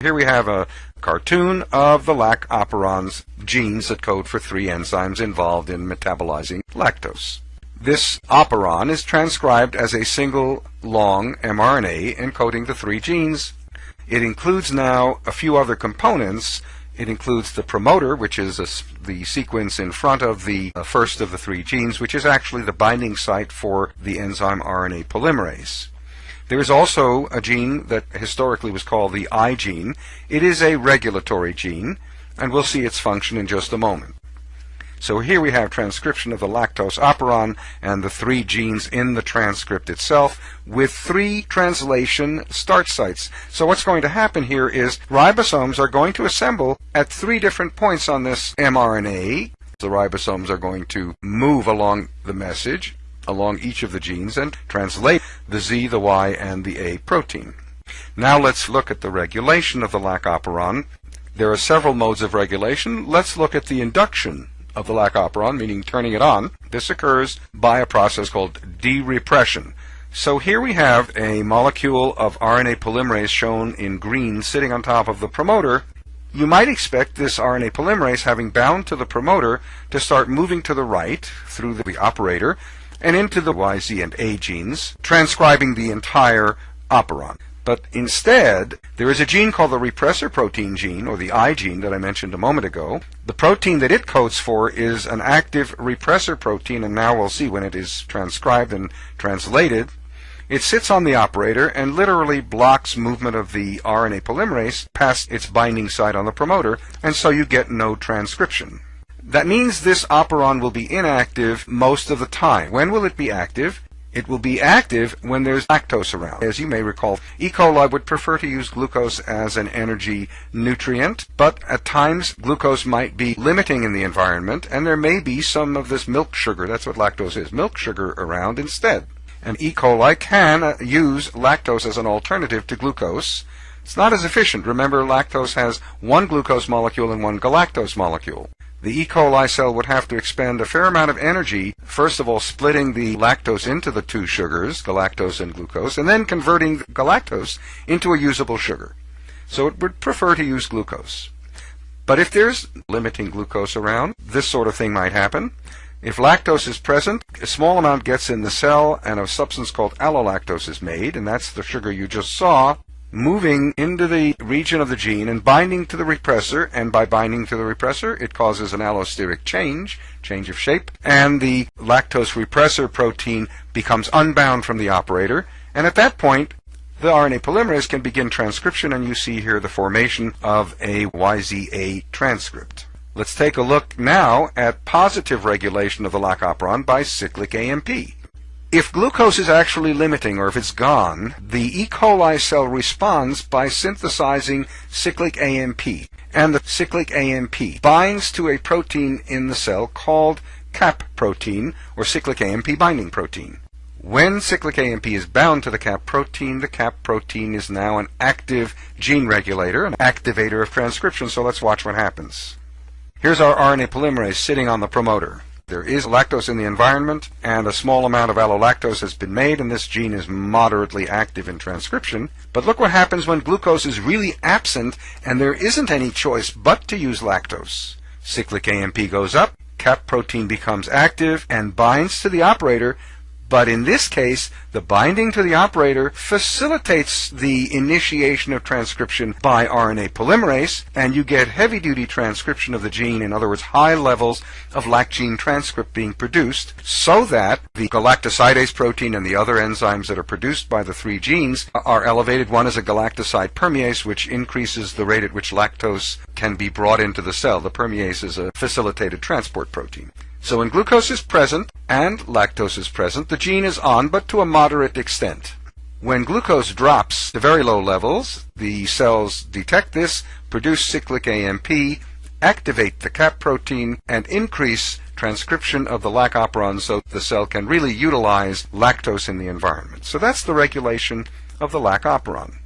Here we have a cartoon of the lac operon's genes that code for three enzymes involved in metabolizing lactose. This operon is transcribed as a single long mRNA encoding the three genes. It includes now a few other components. It includes the promoter, which is a, the sequence in front of the uh, first of the three genes, which is actually the binding site for the enzyme RNA polymerase. There is also a gene that historically was called the I gene. It is a regulatory gene, and we'll see its function in just a moment. So here we have transcription of the lactose operon and the three genes in the transcript itself with three translation start sites. So what's going to happen here is ribosomes are going to assemble at three different points on this mRNA. The ribosomes are going to move along the message along each of the genes and translate the Z, the Y, and the A protein. Now let's look at the regulation of the lac operon. There are several modes of regulation. Let's look at the induction of the lac operon, meaning turning it on. This occurs by a process called derepression. So here we have a molecule of RNA polymerase shown in green sitting on top of the promoter. You might expect this RNA polymerase having bound to the promoter to start moving to the right through the operator and into the Y, Z, and A genes, transcribing the entire operon. But instead, there is a gene called the repressor protein gene, or the I gene that I mentioned a moment ago. The protein that it codes for is an active repressor protein, and now we'll see when it is transcribed and translated. It sits on the operator and literally blocks movement of the RNA polymerase past its binding site on the promoter, and so you get no transcription. That means this operon will be inactive most of the time. When will it be active? It will be active when there's lactose around. As you may recall, E. coli would prefer to use glucose as an energy nutrient, but at times glucose might be limiting in the environment, and there may be some of this milk sugar, that's what lactose is, milk sugar around instead. And E. coli can uh, use lactose as an alternative to glucose. It's not as efficient. Remember, lactose has one glucose molecule and one galactose molecule the E. coli cell would have to expend a fair amount of energy, first of all splitting the lactose into the two sugars, galactose and glucose, and then converting galactose into a usable sugar. So it would prefer to use glucose. But if there's limiting glucose around, this sort of thing might happen. If lactose is present, a small amount gets in the cell and a substance called allolactose is made, and that's the sugar you just saw moving into the region of the gene and binding to the repressor, and by binding to the repressor, it causes an allosteric change, change of shape, and the lactose repressor protein becomes unbound from the operator, and at that point, the RNA polymerase can begin transcription, and you see here the formation of a YZA transcript. Let's take a look now at positive regulation of the lac operon by cyclic AMP. If glucose is actually limiting or if it's gone, the E. coli cell responds by synthesizing cyclic AMP. And the cyclic AMP binds to a protein in the cell called CAP protein or cyclic AMP binding protein. When cyclic AMP is bound to the CAP protein, the CAP protein is now an active gene regulator, an activator of transcription. So let's watch what happens. Here's our RNA polymerase sitting on the promoter. There is lactose in the environment, and a small amount of allolactose has been made, and this gene is moderately active in transcription. But look what happens when glucose is really absent, and there isn't any choice but to use lactose. Cyclic AMP goes up, cap protein becomes active, and binds to the operator, but in this case, the binding to the operator facilitates the initiation of transcription by RNA polymerase, and you get heavy duty transcription of the gene, in other words, high levels of lac gene transcript being produced, so that the galactosidase protein and the other enzymes that are produced by the three genes are elevated. One is a galactoside permease, which increases the rate at which lactose can be brought into the cell. The permease is a facilitated transport protein. So when glucose is present and lactose is present, the gene is on, but to a moderate extent. When glucose drops to very low levels, the cells detect this, produce cyclic AMP, activate the CAP protein, and increase transcription of the lac operon so the cell can really utilize lactose in the environment. So that's the regulation of the lac operon.